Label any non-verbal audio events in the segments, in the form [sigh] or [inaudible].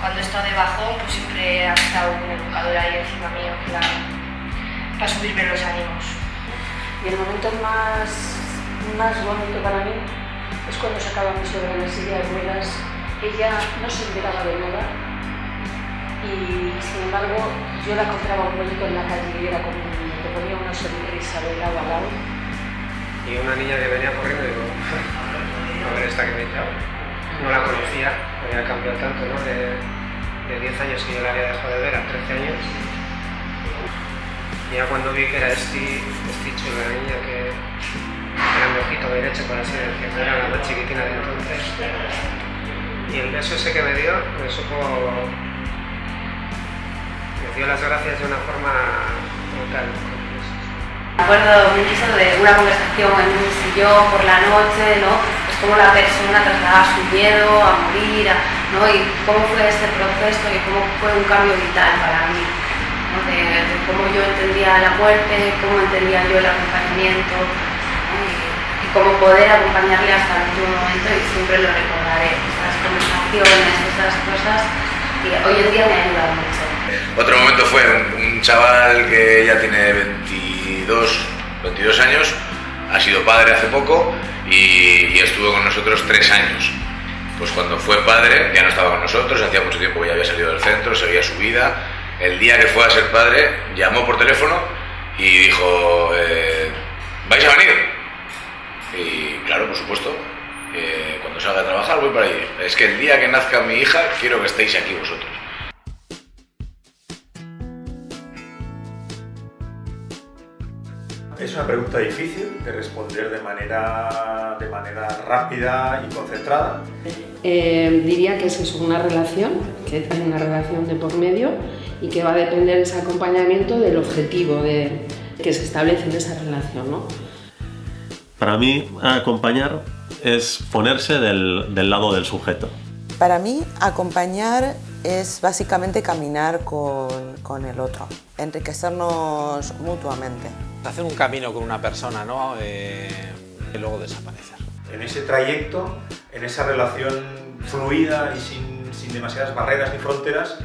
cuando he estado debajo, pues siempre ha estado un educador ahí encima mío, para, para subirme los ánimos. Y el momento más, más bonito para mí es cuando sacaba mi suegra en la silla de ruedas. Ella no se enteraba de nada y, sin embargo, yo la encontraba un bonito en la calle y era como que ponía una sonrisa de lado a lado. Y una niña que venía corriendo, digo, [laughs] a ver esta que me he no la conocía, había cambiado tanto, ¿no? De, de 10 años que yo la había dejado de ver a 13 años. Ya cuando vi que era este chulo, la niña que era mi ojito derecho, por así decirlo, era la más chiquitina de entonces. Y el beso ese que me dio, me supo... me dio las gracias de una forma brutal. Me acuerdo de una conversación en un sillón por la noche, ¿no? Cómo la persona trasladaba su miedo a morir, ¿no? y cómo fue ese proceso y cómo fue un cambio vital para mí, ¿no? cómo yo entendía la muerte, cómo entendía yo el acompañamiento y, cómo poder acompañarle hasta el último momento y siempre lo recordaré, esas conversaciones, esas cosas que hoy en día me ayudan mucho. Otro momento fue un, chaval que ya tiene 22, 22 años, ha sido padre hace poco y, estuvo con nosotros tres años. Pues cuando fue padre ya no estaba con nosotros, hacía mucho tiempo que ya había salido del centro, seguía su vida. El día que fue a ser padre llamó por teléfono y dijo, eh, ¿vais a venir? Y claro, por supuesto, eh, cuando salga a trabajar voy para allí. Es que el día que nazca mi hija quiero que estéis aquí vosotros. Una pregunta difícil de responder de manera, de manera rápida y concentrada. Eh, diría que es una relación, que hay una relación de por medio y que va a depender ese acompañamiento del objetivo de, que se establece en esa relación. ¿no? Para mí, acompañar es ponerse del, del lado del sujeto. Para mí, acompañar es básicamente caminar con, con el otro, enriquecernos mutuamente hacer un camino con una persona ¿no? Eh, y luego desaparecer. En ese trayecto, en esa relación fluida y sin, demasiadas barreras ni fronteras,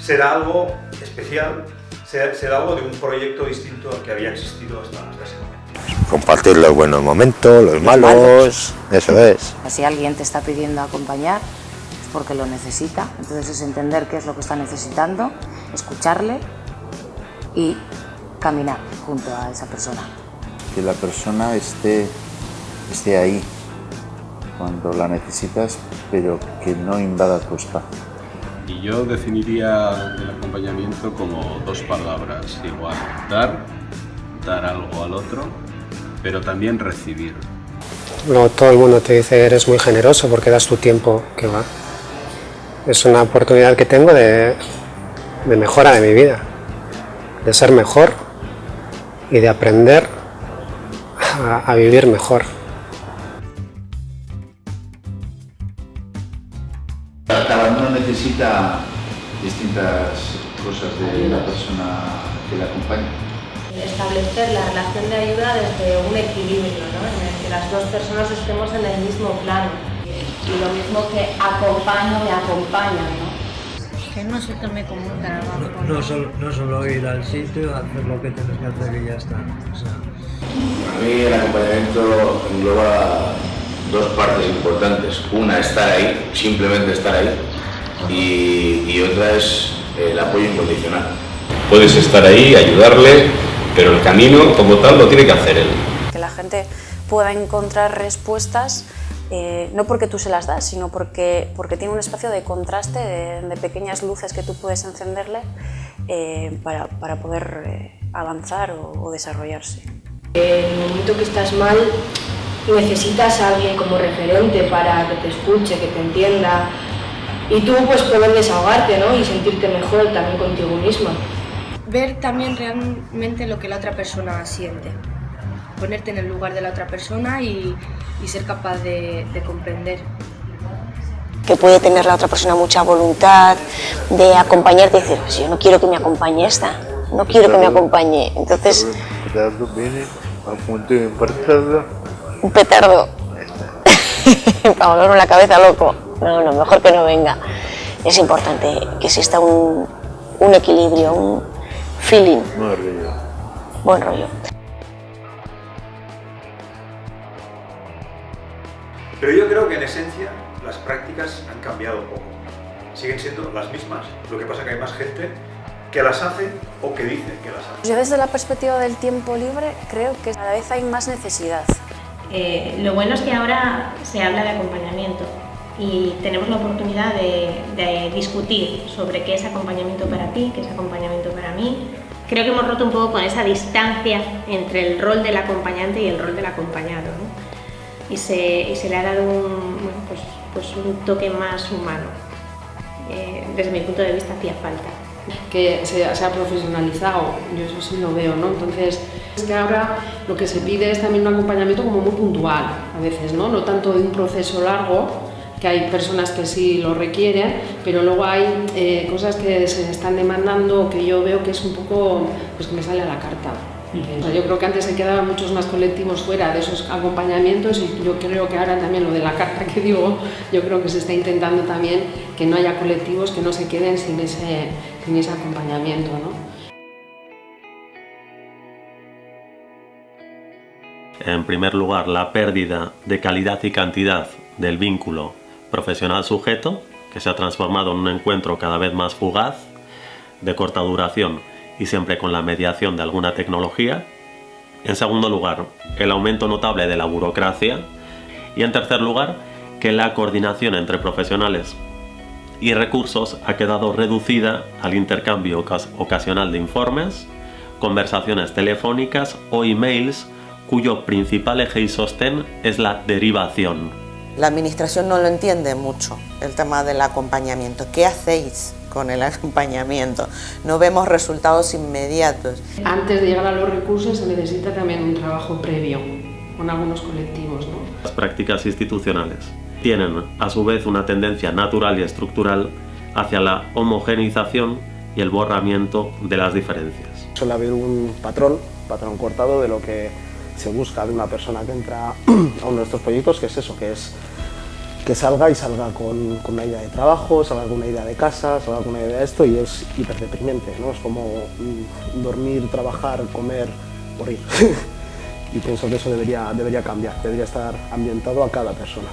será algo especial, será, algo de un proyecto distinto al que había existido hasta, ese momento. Compartir los buenos momentos, los malos, eso es. Si alguien te está pidiendo acompañar, porque lo necesita, entonces es entender qué es lo que está necesitando, escucharle y caminar junto a esa persona. Que la persona esté, esté ahí cuando la necesitas, pero que no invada tu espacio. Y yo definiría el acompañamiento como dos palabras, igual, dar, dar algo al otro, pero también recibir. No todo el mundo te dice eres muy generoso porque das tu tiempo, que va. Es una oportunidad que tengo de, de mejora de mi vida, de ser mejor y de aprender a, vivir mejor. Cada uno necesita distintas cosas de la persona que la acompaña. Establecer la relación de ayuda desde un equilibrio, ¿no? en el que las dos personas estemos en el mismo plano. Y lo mismo que acompaño me acompaña, ¿no? que no se tome como un trabajo. No, solo, no solo ir al sitio, hacer lo que tienes que hacer y ya está. Para mí el acompañamiento engloba dos partes importantes. Una, estar ahí, simplemente estar ahí, y, y otra es el apoyo incondicional. Puedes estar ahí, ayudarle, pero el camino como tal lo tiene que hacer él. Que la gente pueda encontrar respuestas eh, no porque tú se las das, sino porque, porque tiene un espacio de contraste, de, pequeñas luces que tú puedes encenderle eh, para, para, poder eh, avanzar o, desarrollarse. En el momento que estás mal, necesitas a alguien como referente para que te escuche, que te entienda y tú pues poder desahogarte ¿no? y sentirte mejor también contigo misma. Ver también realmente lo que la otra persona siente ponerte en el lugar de la otra persona y, ser capaz de, comprender. Que puede tener la otra persona mucha voluntad de acompañarte y decir, pues yo no quiero que me acompañe esta, no quiero que me acompañe. Entonces... Un petardo. [laughs] Para volverme la cabeza loco. No, no, mejor que no venga. es importante que exista un, un equilibrio, un feeling, Buen rollo. buen rollo. Pero yo creo que en esencia las prácticas han cambiado poco. Siguen siendo las mismas, lo que pasa es que hay más gente que las hace o que dice que las hace. Yo desde la perspectiva del tiempo libre creo que cada vez hay más necesidad. Eh, lo bueno es que ahora se habla de acompañamiento y tenemos la oportunidad de, de discutir sobre qué es acompañamiento para ti, qué es acompañamiento para mí. Creo que hemos roto un poco con esa distancia entre el rol del acompañante y el rol del acompañado. ¿no? Y, se, y se le ha dado un, pues, pues un toque más humano. Eh, desde mi punto de vista hacía falta. que se, se ha profesionalizado, yo eso sí lo veo, ¿no? Entonces, es que ahora lo que se pide es también un acompañamiento como muy puntual, a veces, ¿no? No tanto de un proceso largo, que hay personas que sí lo requieren, pero luego hay eh, cosas que se están demandando que yo veo que es un poco, pues que me sale a la carta. Yo creo que antes se quedaban muchos más colectivos fuera de esos acompañamientos y yo creo que ahora también lo de la [laughs] carta que digo, yo creo que se está intentando también que no haya colectivos que no se queden sin ese, sin ese acompañamiento. ¿no? En primer lugar, la pérdida de calidad y cantidad del vínculo profesional-sujeto, que se ha transformado en un encuentro cada vez más fugaz, de corta duración y siempre con la mediación de alguna tecnología. En segundo lugar, el aumento notable de la burocracia. Y en tercer lugar, que la coordinación entre profesionales y recursos ha quedado reducida al intercambio ocas- ocasional de informes, conversaciones telefónicas o emails cuyo principal eje y sostén es la derivación. La administración no lo entiende mucho, el tema del acompañamiento. ¿Qué hacéis con el acompañamiento? No vemos resultados inmediatos. Antes de llegar a los recursos se necesita también un trabajo previo con algunos colectivos. ¿no? Las prácticas institucionales tienen a su vez una tendencia natural y estructural hacia la homogeneización y el borramiento de las diferencias. Suele haber un patrón, patrón cortado de lo que se busca de una persona que entra [clears throat] a uno de estos proyectos, que es eso, que es que salga y salga con, una idea de trabajo, salga con una idea de casa, salga con una idea de esto y es hiper deprimente, ¿no? Es como mm, dormir, trabajar, comer, morir. [laughs] y pienso que eso debería, debería cambiar, debería estar ambientado a cada persona.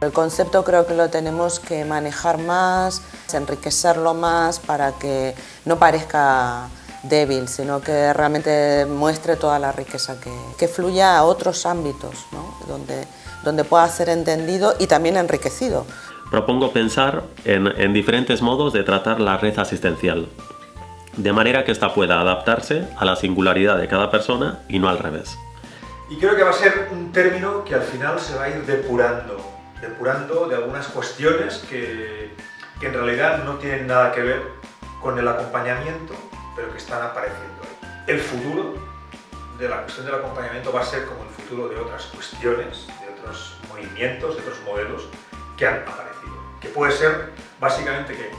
El concepto creo que lo tenemos que manejar más, enriquecerlo más para que no parezca débil, sino que realmente muestre toda la riqueza que, que fluya a otros ámbitos, ¿no? donde, donde pueda ser entendido y también enriquecido. Propongo pensar en, en diferentes modos de tratar la red asistencial, de manera que ésta pueda adaptarse a la singularidad de cada persona y no al revés. Y creo que va a ser un término que al final se va a ir depurando, depurando de algunas cuestiones que, que en realidad no tienen nada que ver con el acompañamiento, pero que están apareciendo ahí. El futuro de la cuestión del acompañamiento va a ser como el futuro de otras cuestiones, de otros movimientos, de otros modelos que han aparecido. Que puede ser básicamente que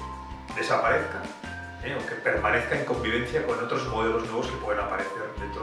desaparezcan ¿eh? o que permanezca en convivencia con otros modelos nuevos que pueden aparecer dentro de 10